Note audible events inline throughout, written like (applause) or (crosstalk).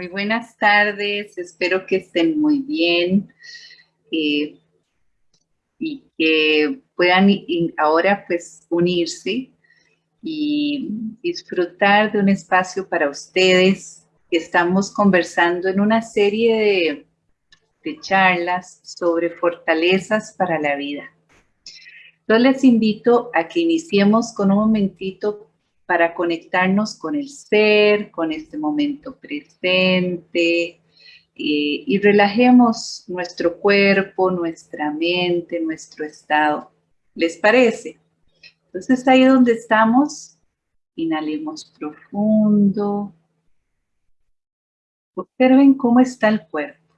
Muy buenas tardes, espero que estén muy bien eh, y que puedan ahora pues unirse y disfrutar de un espacio para ustedes. Estamos conversando en una serie de, charlas sobre fortalezas para la vida. Entonces les invito a que iniciemos con un momentito para conectarnos con el ser, con este momento presente, eh, y relajemos nuestro cuerpo, nuestra mente, nuestro estado. ¿Les parece? Entonces ahí donde estamos, inhalemos profundo. Observen cómo está el cuerpo.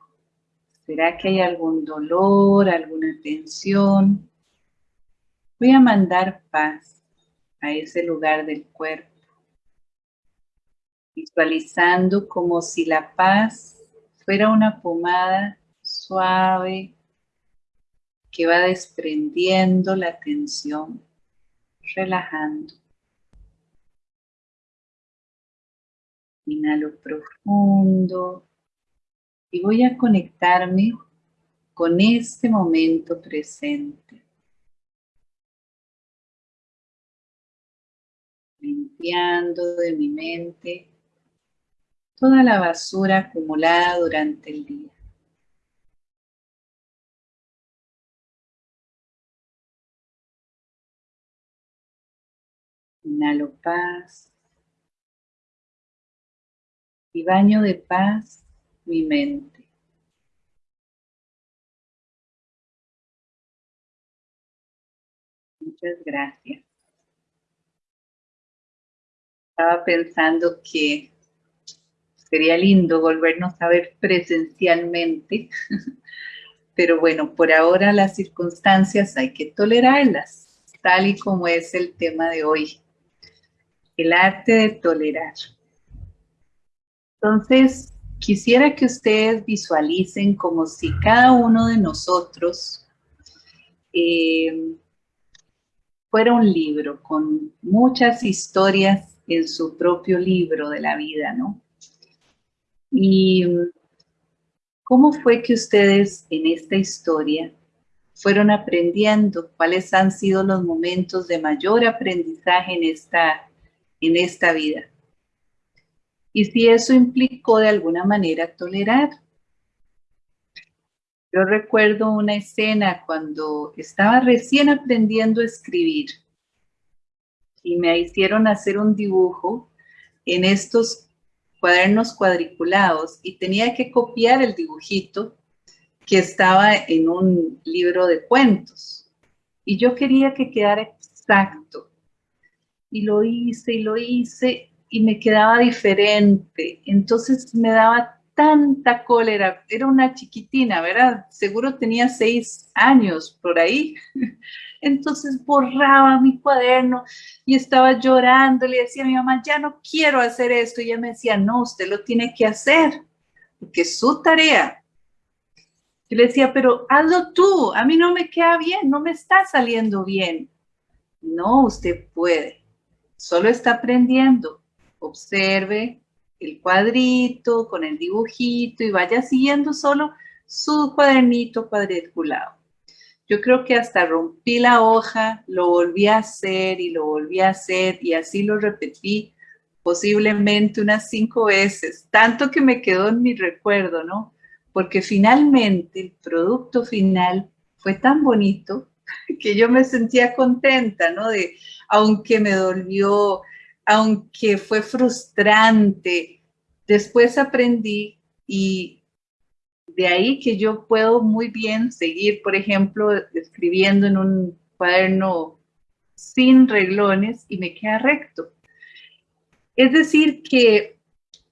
¿Será que hay algún dolor, alguna tensión? Voy a mandar paz a ese lugar del cuerpo, visualizando como si la paz fuera una pomada suave que va desprendiendo la tensión, relajando. Inhalo profundo y voy a conectarme con este momento presente. Limpiando de mi mente toda la basura acumulada durante el día. Inhalo paz y baño de paz mi mente. Muchas gracias estaba pensando que sería lindo volvernos a ver presencialmente, (laughs) pero bueno, por ahora las circunstancias hay que tolerarlas, tal y como es el tema de hoy, el arte de tolerar. Entonces, quisiera que ustedes visualicen como si cada uno de nosotros eh, fuera un libro con muchas historias en su propio libro de la vida, ¿no? Y cómo fue que ustedes en esta historia fueron aprendiendo, cuáles han sido los momentos de mayor aprendizaje en esta, en esta vida. Y si eso implicó de alguna manera tolerar. Yo recuerdo una escena cuando estaba recién aprendiendo a escribir y me hicieron hacer un dibujo en estos cuadernos cuadriculados y tenía que copiar el dibujito que estaba en un libro de cuentos. Y yo quería que quedara exacto. Y lo hice y lo hice y me quedaba diferente. Entonces me daba tanta cólera. Era una chiquitina, ¿verdad? Seguro tenía seis años por ahí. (laughs) Entonces borraba mi cuaderno y estaba llorando. Le decía a mi mamá, ya no quiero hacer esto. Y ella me decía, no, usted lo tiene que hacer, porque es su tarea. Y le decía, pero hazlo tú, a mí no me queda bien, no me está saliendo bien. No, usted puede, solo está aprendiendo. Observe, el cuadrito, con el dibujito y vaya siguiendo solo su cuadernito cuadriculado. Yo creo que hasta rompí la hoja, lo volví a hacer y lo volví a hacer y así lo repetí posiblemente unas cinco veces, tanto que me quedó en mi recuerdo, ¿no? Porque finalmente el producto final fue tan bonito (laughs) que yo me sentía contenta, ¿no? De, aunque me dolió, aunque fue frustrante, después aprendí y de ahí que yo puedo muy bien seguir, por ejemplo, escribiendo en un cuaderno sin reglones y me queda recto. Es decir, que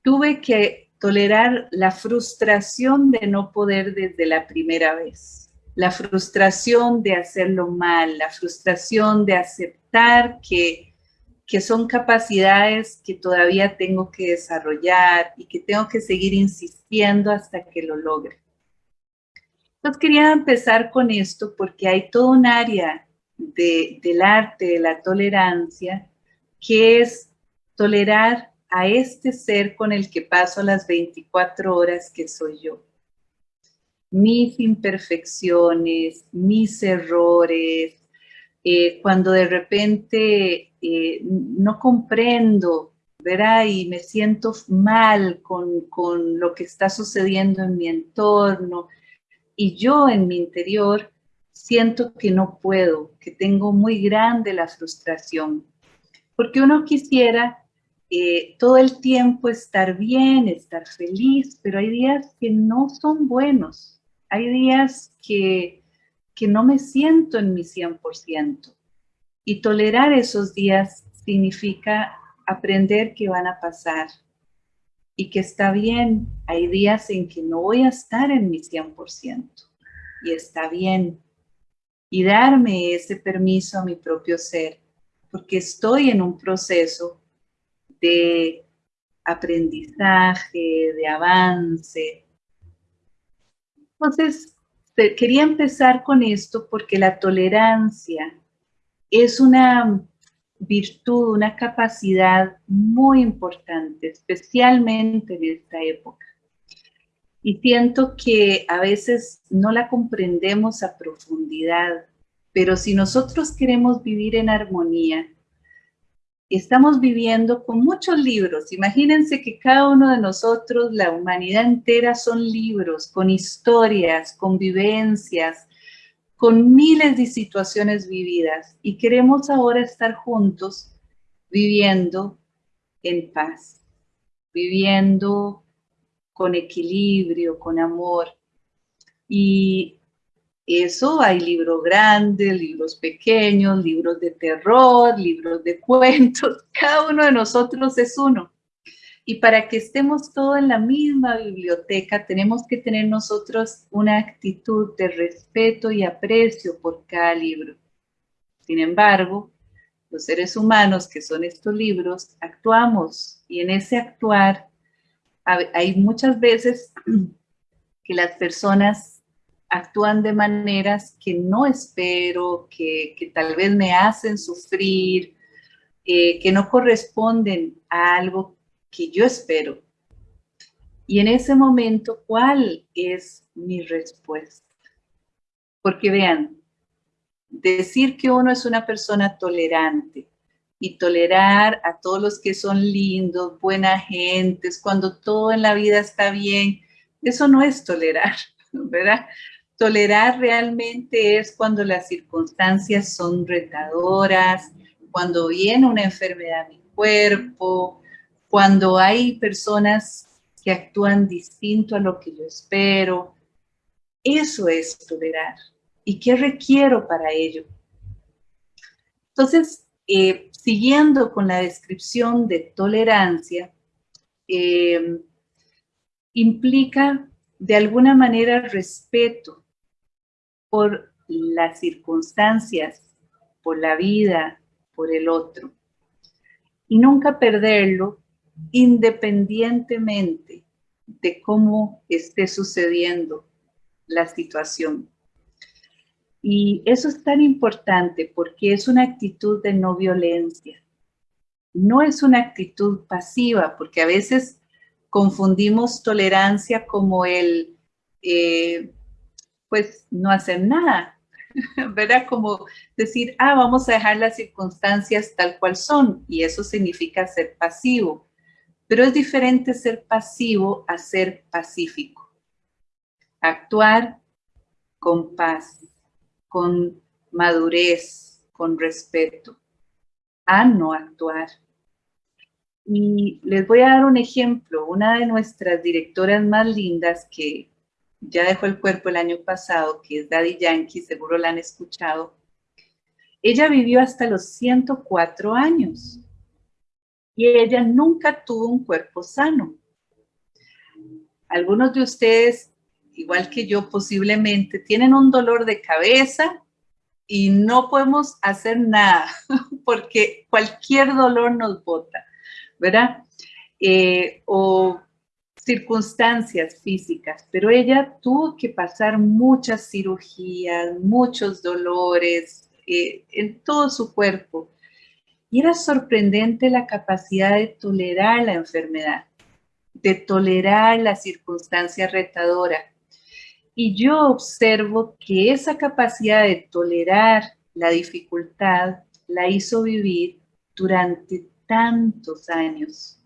tuve que tolerar la frustración de no poder desde la primera vez, la frustración de hacerlo mal, la frustración de aceptar que que son capacidades que todavía tengo que desarrollar y que tengo que seguir insistiendo hasta que lo logre. Entonces quería empezar con esto porque hay todo un área del arte de la tolerancia que es tolerar a este ser con el que paso las 24 horas que soy yo. Mis imperfecciones, mis errores, eh, cuando de repente eh, no comprendo, ¿verdad? Y me siento mal con, con lo que está sucediendo en mi entorno, y yo en mi interior siento que no puedo, que tengo muy grande la frustración, porque uno quisiera eh, todo el tiempo estar bien, estar feliz, pero hay días que no son buenos, hay días que, que no me siento en mi 100%. Y tolerar esos días significa aprender que van a pasar y que está bien. Hay días en que no voy a estar en mi 100% y está bien. Y darme ese permiso a mi propio ser, porque estoy en un proceso de aprendizaje, de avance. Entonces, quería empezar con esto porque la tolerancia es una virtud, una capacidad muy importante, especialmente en esta época. Y siento que a veces no la comprendemos a profundidad, pero si nosotros queremos vivir en armonía, estamos viviendo con muchos libros. Imagínense que cada uno de nosotros, la humanidad entera, son libros con historias, con vivencias, con miles de situaciones vividas. Y queremos ahora estar juntos viviendo en paz, viviendo con equilibrio, con amor. Y eso hay libros grandes, libros pequeños, libros de terror, libros de (laughs) cuentos. Cada uno de nosotros es uno. Y para que estemos todos en la misma biblioteca, tenemos que tener nosotros una actitud de respeto y aprecio por cada libro. Sin embargo, los seres humanos que son estos libros, actuamos y en ese actuar hay muchas veces (clears throat) que las personas actúan de maneras que no espero, que, tal vez me hacen sufrir, eh, que no corresponden a algo que yo espero. Y en ese momento, ¿cuál es mi respuesta? Porque vean, decir que uno es una persona tolerante y tolerar a todos los que son lindos, buena gentes, cuando todo en la vida está bien, eso no es tolerar, (laughs) ¿verdad? Tolerar realmente es cuando las circunstancias son retadoras, cuando viene una enfermedad a mi cuerpo, cuando hay personas que actúan distinto a lo que yo espero. Eso es tolerar. ¿Y qué requiero para ello? Entonces, eh, siguiendo con la descripción de tolerancia, eh, implica de alguna manera respeto por las circunstancias, por la vida, por el otro. Y nunca perderlo independientemente de cómo esté sucediendo la situación. Y eso es tan importante porque es una actitud de no violencia. No es una actitud pasiva, porque a veces confundimos tolerancia como el eh, pues no hacer nada, (laughs) ¿verdad? Como decir, ah, vamos a dejar las circunstancias tal cual son, y eso significa ser pasivo. Pero es diferente ser pasivo a ser pacífico. Actuar con paz, con madurez, con respeto, a no actuar. Y les voy a dar un ejemplo. Una de nuestras directoras más lindas que ya dejó el cuerpo el año pasado, que es Daddy Yankee, seguro la han escuchado. Ella vivió hasta los 104 años y ella nunca tuvo un cuerpo sano. Algunos de ustedes, igual que yo posiblemente, tienen un dolor de cabeza y no podemos hacer nada (laughs) porque cualquier dolor nos bota, ¿verdad? Eh, o circunstancias físicas, pero ella tuvo que pasar muchas cirugías, muchos dolores eh, en todo su cuerpo. Y era sorprendente la capacidad de tolerar la enfermedad, de tolerar la circunstancia retadora. Y yo observo que esa capacidad de tolerar la dificultad la hizo vivir durante tantos años.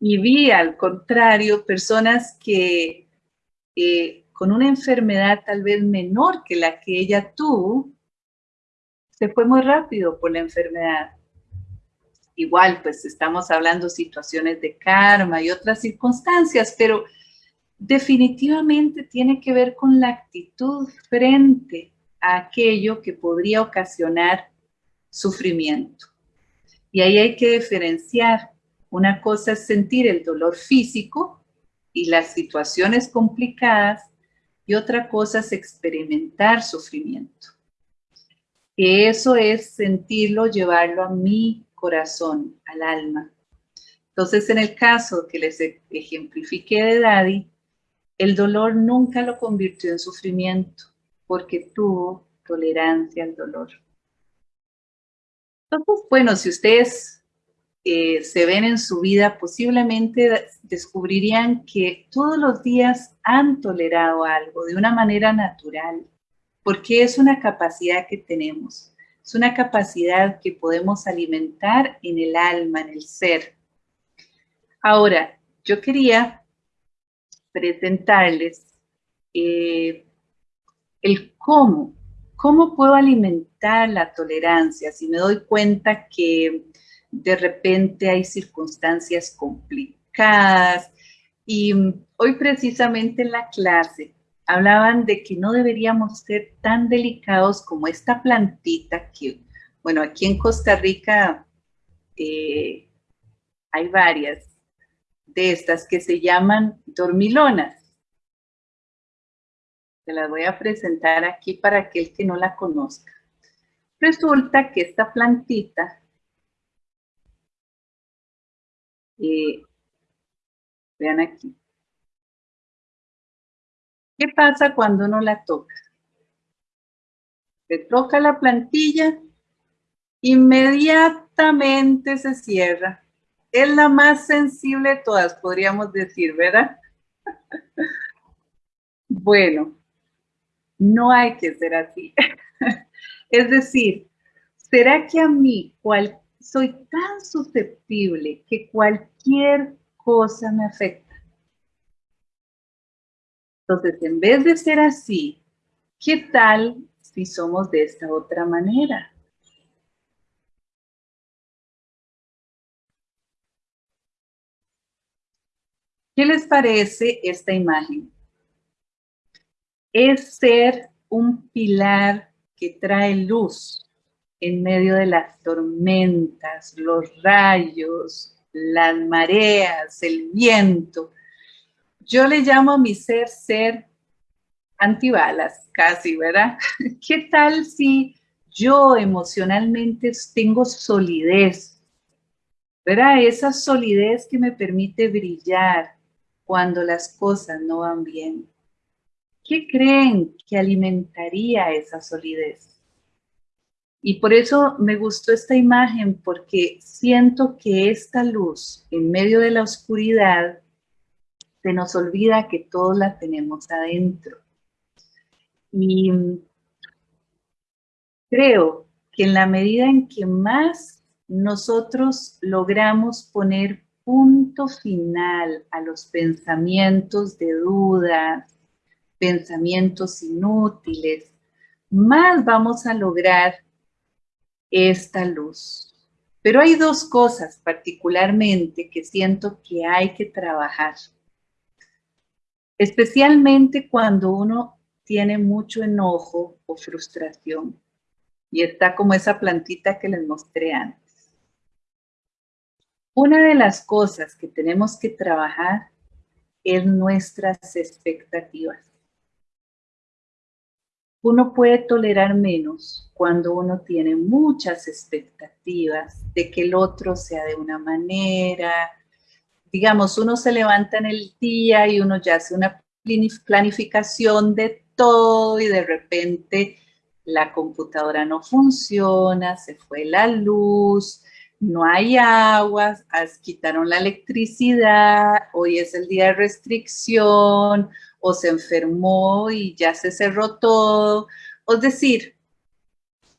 Y vi, al contrario, personas que eh, con una enfermedad tal vez menor que la que ella tuvo, se fue muy rápido por la enfermedad. Igual, pues estamos hablando situaciones de karma y otras circunstancias, pero definitivamente tiene que ver con la actitud frente a aquello que podría ocasionar sufrimiento. Y ahí hay que diferenciar. Una cosa es sentir el dolor físico y las situaciones complicadas y otra cosa es experimentar sufrimiento eso es sentirlo, llevarlo a mi corazón, al alma. Entonces, en el caso que les ejemplifique de Daddy, el dolor nunca lo convirtió en sufrimiento, porque tuvo tolerancia al dolor. Entonces, bueno, si ustedes eh, se ven en su vida, posiblemente descubrirían que todos los días han tolerado algo de una manera natural, porque es una capacidad que tenemos, es una capacidad que podemos alimentar en el alma, en el ser. Ahora, yo quería presentarles eh, el cómo, cómo puedo alimentar la tolerancia si me doy cuenta que de repente hay circunstancias complicadas. Y hoy precisamente en la clase hablaban de que no deberíamos ser tan delicados como esta plantita que, bueno, aquí en Costa Rica eh, hay varias de estas que se llaman dormilonas. Se las voy a presentar aquí para aquel que no la conozca. Resulta que esta plantita, vean aquí, ¿Qué pasa cuando uno la toca? Se toca la plantilla, inmediatamente se cierra. Es la más sensible de todas, podríamos decir, ¿verdad? (laughs) bueno, no hay que ser así. (laughs) es decir, ¿será que a mí soy tan susceptible que cualquier cosa me afecta? Entonces, en vez de ser así, ¿qué tal si somos de esta otra manera? ¿Qué les parece esta imagen? Es ser un pilar que trae luz en medio de las tormentas, los rayos, las mareas, el viento, yo le llamo a mi ser ser antibalas, casi, ¿verdad? (laughs) ¿Qué tal si yo emocionalmente tengo solidez? ¿Verdad? Esa solidez que me permite brillar cuando las cosas no van bien. ¿Qué creen que alimentaría esa solidez? Y por eso me gustó esta imagen, porque siento que esta luz en medio de la oscuridad se nos olvida que todos la tenemos adentro. Y creo que en la medida en que más nosotros logramos poner punto final a los pensamientos de dudas, pensamientos inútiles, más vamos a lograr esta luz. Pero hay dos cosas particularmente que siento que hay que trabajar especialmente cuando uno tiene mucho enojo o frustración y está como esa plantita que les mostré antes. Una de las cosas que tenemos que trabajar es nuestras expectativas. Uno puede tolerar menos cuando uno tiene muchas expectativas de que el otro sea de una manera, digamos, uno se levanta en el día y uno ya hace una planificación de todo y de repente la computadora no funciona, se fue la luz, no hay agua, quitaron la electricidad, hoy es el día de restricción, o se enfermó y ya se cerró todo. Es decir,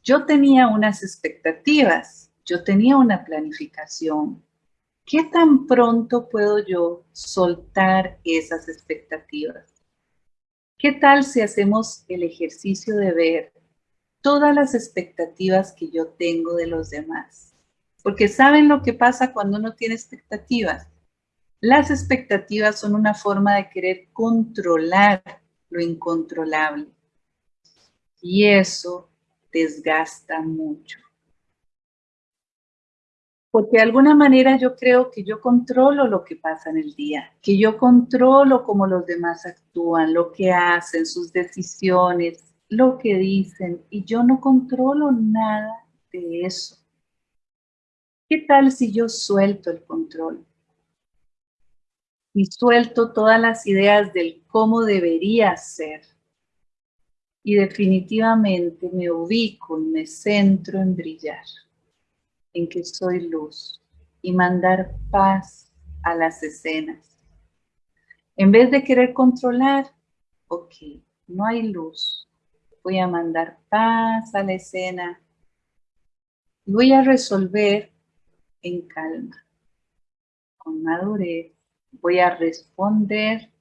yo tenía unas expectativas, yo tenía una planificación. ¿Qué tan pronto puedo yo soltar esas expectativas? ¿Qué tal si hacemos el ejercicio de ver todas las expectativas que yo tengo de los demás? Porque ¿saben lo que pasa cuando uno tiene expectativas? Las expectativas son una forma de querer controlar lo incontrolable. Y eso desgasta mucho. Porque de alguna manera yo creo que yo controlo lo que pasa en el día, que yo controlo cómo los demás actúan, lo que hacen, sus decisiones, lo que dicen, y yo no controlo nada de eso. ¿Qué tal si yo suelto el control? Y suelto todas las ideas del cómo debería ser. Y definitivamente me ubico y me centro en brillar, en que soy luz y mandar paz a las escenas. En vez de querer controlar, ok, no hay luz, voy a mandar paz a la escena. Voy a resolver en calma, con madurez, voy a responder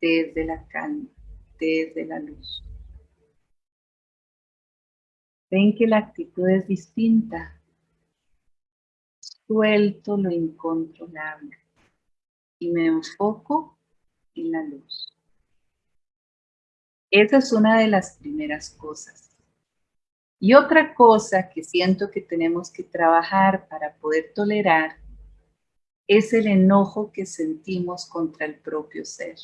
desde la calma, desde la luz. Ven que la actitud es distinta. Suelto lo incontrolable y me enfoco en la luz. Esa es una de las primeras cosas. Y otra cosa que siento que tenemos que trabajar para poder tolerar es el enojo que sentimos contra el propio ser.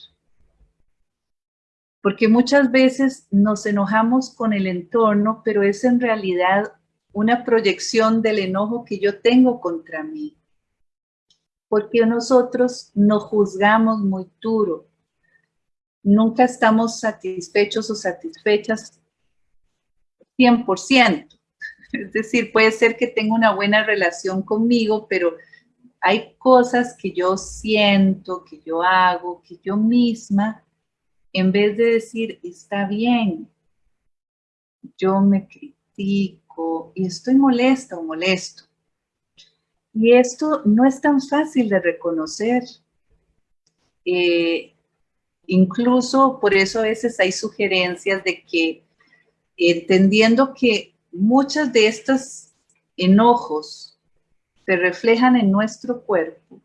Porque muchas veces nos enojamos con el entorno, pero es en realidad una proyección del enojo que yo tengo contra mí. Porque nosotros nos juzgamos muy duro. Nunca estamos satisfechos o satisfechas 100%. Es decir, puede ser que tenga una buena relación conmigo, pero hay cosas que yo siento, que yo hago, que yo misma, en vez de decir, está bien, yo me critico y estoy molesta o molesto. Y esto no es tan fácil de reconocer. Eh, incluso por eso a veces hay sugerencias de que, entendiendo que muchas de estos enojos se reflejan en nuestro cuerpo,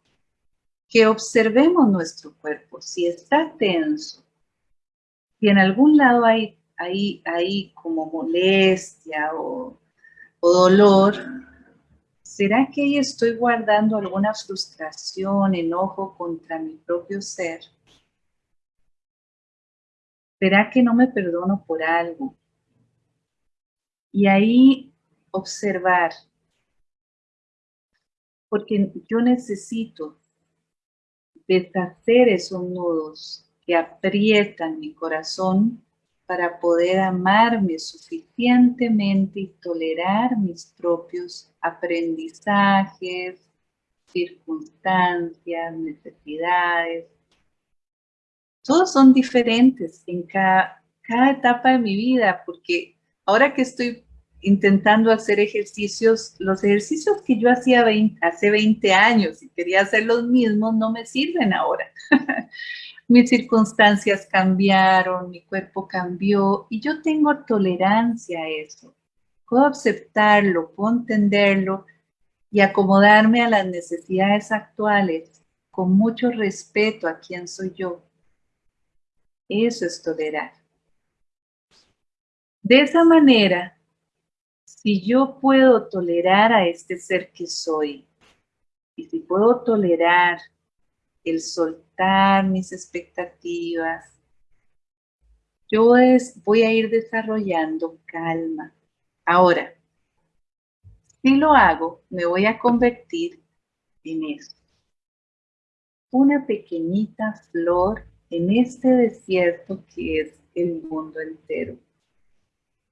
que observemos nuestro cuerpo, si está tenso, si en algún lado hay, hay, hay como molestia o, o dolor, ¿será que ahí estoy guardando alguna frustración, enojo contra mi propio ser? ¿Será que no me perdono por algo? Y ahí observar porque yo necesito deshacer esos nudos que aprietan mi corazón para poder amarme suficientemente y tolerar mis propios aprendizajes, circunstancias, necesidades. Todos son diferentes en cada, cada etapa de mi vida, porque ahora que estoy intentando hacer ejercicios, los ejercicios que yo hacía hace 20 años y quería hacer los mismos no me sirven ahora. (laughs) Mis circunstancias cambiaron, mi cuerpo cambió y yo tengo tolerancia a eso. Puedo aceptarlo, puedo entenderlo y acomodarme a las necesidades actuales con mucho respeto a quién soy yo. Eso es tolerar. De esa manera, si yo puedo tolerar a este ser que soy, y si puedo tolerar el soltar mis expectativas, yo voy a ir desarrollando calma. Ahora, si lo hago, me voy a convertir en eso. Una pequeñita flor en este desierto que es el mundo entero.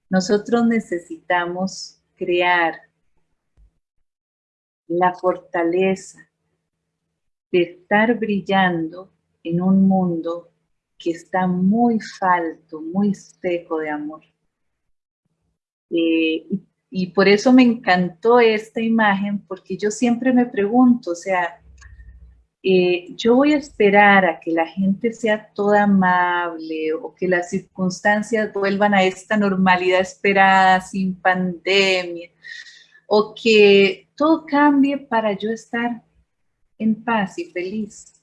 Nosotros necesitamos crear la fortaleza de estar brillando en un mundo que está muy falto, muy seco de amor. Eh, y, por eso me encantó esta imagen, porque yo siempre me pregunto, o sea, eh, yo voy a esperar a que la gente sea toda amable o que las circunstancias vuelvan a esta normalidad esperada sin pandemia o que todo cambie para yo estar en paz y feliz.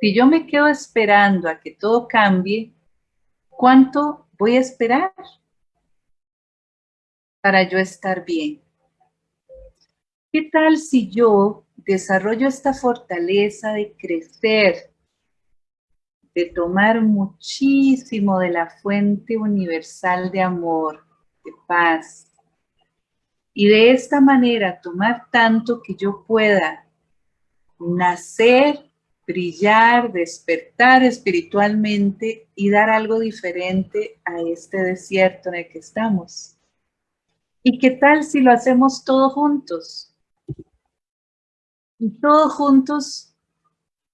Si yo me quedo esperando a que todo cambie, ¿cuánto voy a esperar para yo estar bien? ¿Qué tal si yo desarrollo esta fortaleza de crecer, de tomar muchísimo de la fuente universal de amor, de paz, y de esta manera tomar tanto que yo pueda nacer, brillar, despertar espiritualmente y dar algo diferente a este desierto en el que estamos. ¿Y qué tal si lo hacemos todos juntos? Y todos juntos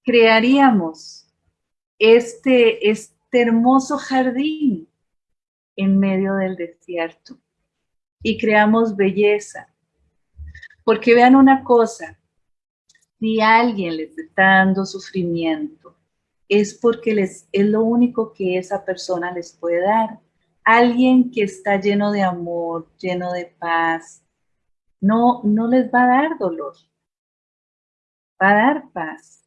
crearíamos este, este hermoso jardín en medio del desierto y creamos belleza. Porque vean una cosa, si alguien les está dando sufrimiento, es porque les, es lo único que esa persona les puede dar. Alguien que está lleno de amor, lleno de paz, no, no les va a dar dolor, va a dar paz.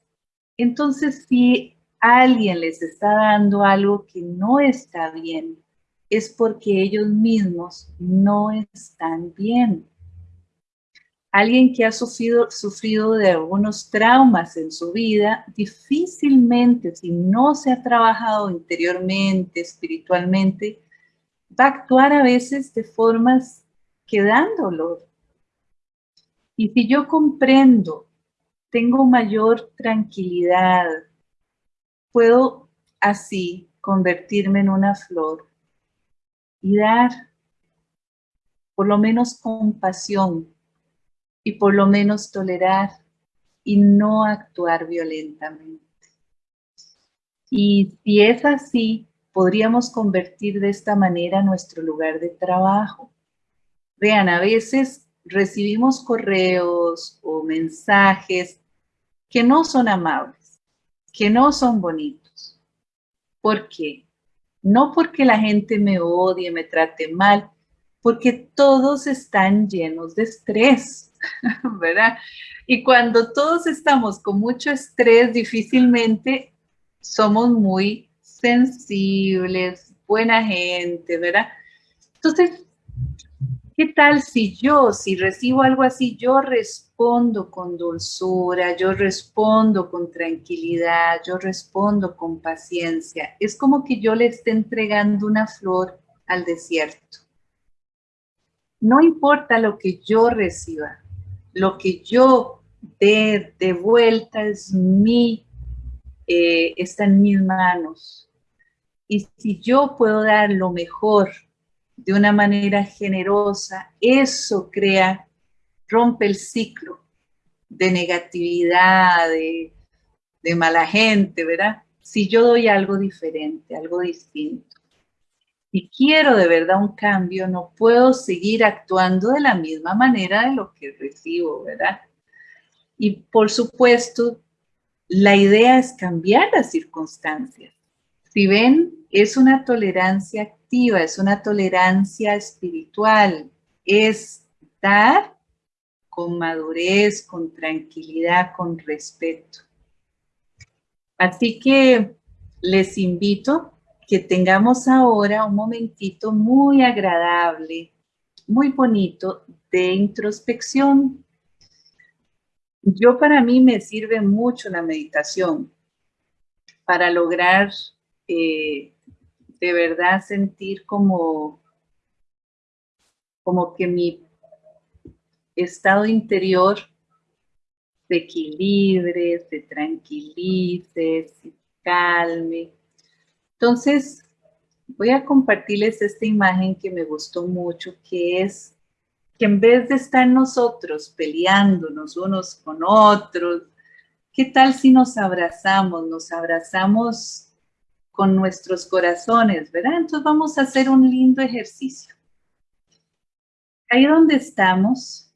Entonces, si alguien les está dando algo que no está bien, es porque ellos mismos no están bien. Alguien que ha sufrido, sufrido de algunos traumas en su vida, difícilmente, si no se ha trabajado interiormente, espiritualmente, va a actuar a veces de formas que dan dolor. Y si yo comprendo, tengo mayor tranquilidad, puedo así convertirme en una flor y dar por lo menos compasión y por lo menos tolerar y no actuar violentamente. Y si es así, podríamos convertir de esta manera nuestro lugar de trabajo. Vean, a veces recibimos correos o mensajes que no son amables, que no son bonitos. ¿Por qué? No porque la gente me odie, me trate mal, porque todos están llenos de estrés, (laughs) ¿verdad? Y cuando todos estamos con mucho estrés, difícilmente somos muy sensibles, buena gente, ¿verdad? Entonces, ¿qué tal si yo, si recibo algo así, yo respondo con dulzura, yo respondo con tranquilidad, yo respondo con paciencia. Es como que yo le esté entregando una flor al desierto. No importa lo que yo reciba, lo que yo dé de vuelta es mi, eh, está en mis manos. Y si yo puedo dar lo mejor de una manera generosa, eso crea rompe el ciclo de negatividad, de, mala gente, ¿verdad? Si yo doy algo diferente, algo distinto. Si quiero de verdad un cambio, no puedo seguir actuando de la misma manera de lo que recibo, ¿verdad? Y por supuesto, la idea es cambiar las circunstancias. Si ven, es una tolerancia activa, es una tolerancia espiritual, es dar con madurez, con tranquilidad, con respeto. Así que les invito que tengamos ahora un momentito muy agradable, muy bonito de introspección. Yo para mí me sirve mucho la meditación para lograr eh, de verdad sentir como, como que mi estado interior se equilibre, se tranquilice, se calme. Entonces, voy a compartirles esta imagen que me gustó mucho, que es que en vez de estar nosotros peleándonos unos con otros, ¿qué tal si nos abrazamos? Nos abrazamos con nuestros corazones, ¿verdad? Entonces vamos a hacer un lindo ejercicio. Ahí donde estamos,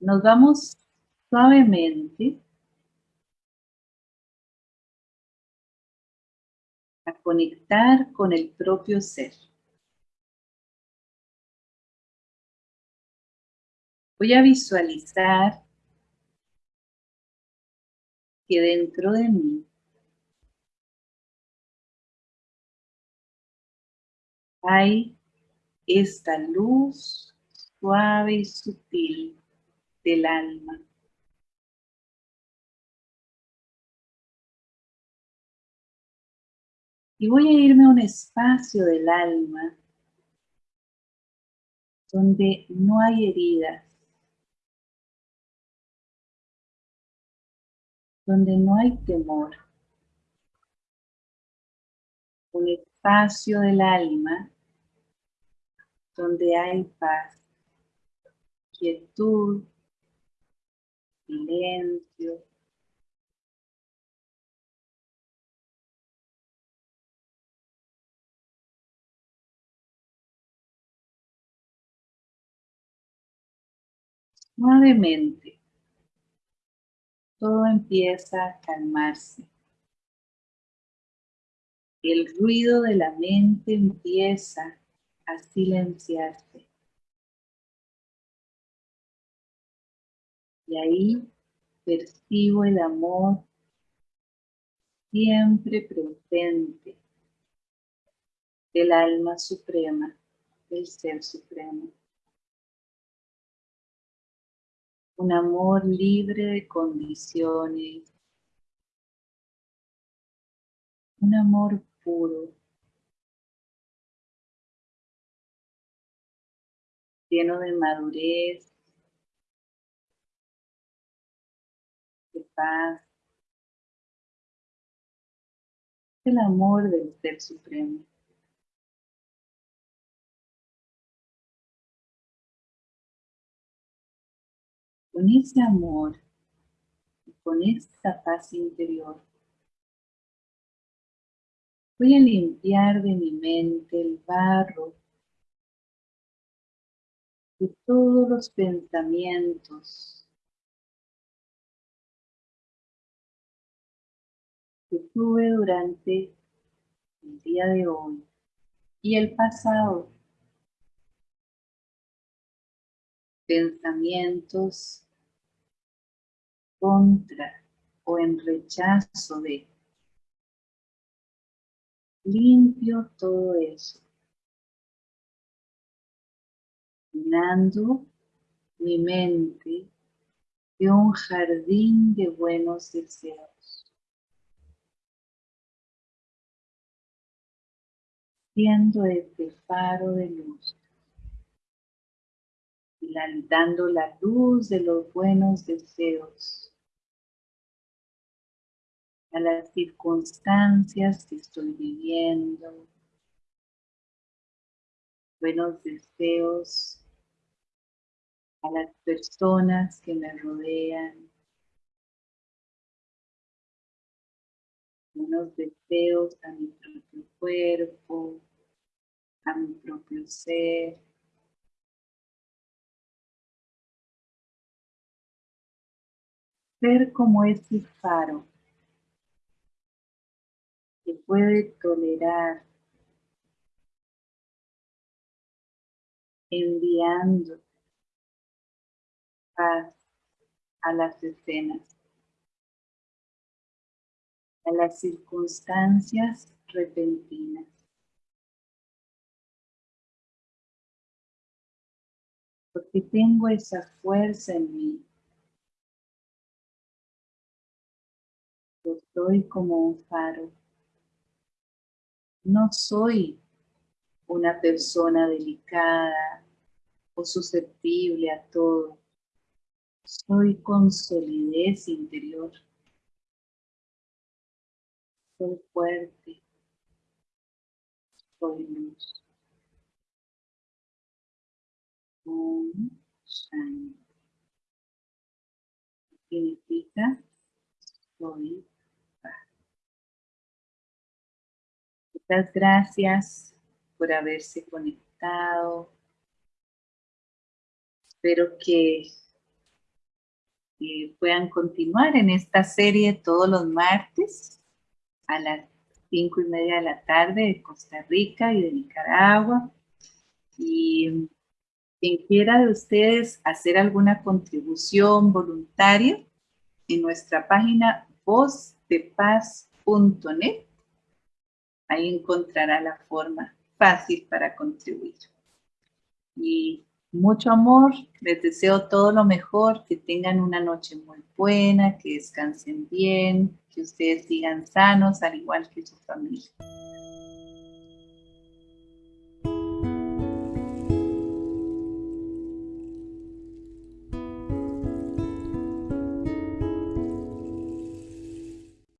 nos vamos suavemente a conectar con el propio ser. Voy a visualizar que dentro de mí hay esta luz suave y sutil del alma. Y voy a irme a un espacio del alma donde no hay heridas, donde no hay temor. Un espacio del alma donde hay paz, quietud, silencio. Suavemente, todo empieza a calmarse. El ruido de la mente empieza a silenciarse. Y ahí percibo el amor siempre presente del alma suprema, del ser supremo. Un amor libre de condiciones. Un amor puro. lleno de madurez, paz, el amor del Ser Supremo. Con ese amor y con esta paz interior, voy a limpiar de mi mente el barro de todos los pensamientos que tuve durante el día de hoy y el pasado. Pensamientos contra o en rechazo de. Limpio todo eso. llenando mi mente de un jardín de buenos deseos. Este faro de luz, dando la luz de los buenos deseos. A las circunstancias que estoy viviendo, buenos deseos a las personas que me rodean, unos deseos a mi propio cuerpo, a mi propio ser. Ser como ese faro que puede tolerar enviando paz a las escenas, a las circunstancias repentinas. Porque tengo esa fuerza en mí. Yo soy como un faro. No soy una persona delicada o susceptible a todo. Soy con solidez interior. Soy fuerte. soy luz. Significa soy paz. Muchas gracias por haberse conectado. Espero que puedan continuar en esta serie todos los martes a las cinco y media de la tarde de Costa Rica y de Nicaragua. Y quien quiera de ustedes hacer alguna contribución voluntaria, en nuestra página vozdepaz.net, ahí encontrará la forma fácil para contribuir. Y mucho amor, les deseo todo lo mejor, que tengan una noche muy buena, que descansen bien, que ustedes sigan sanos, al igual que su familia.